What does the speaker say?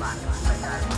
Bye.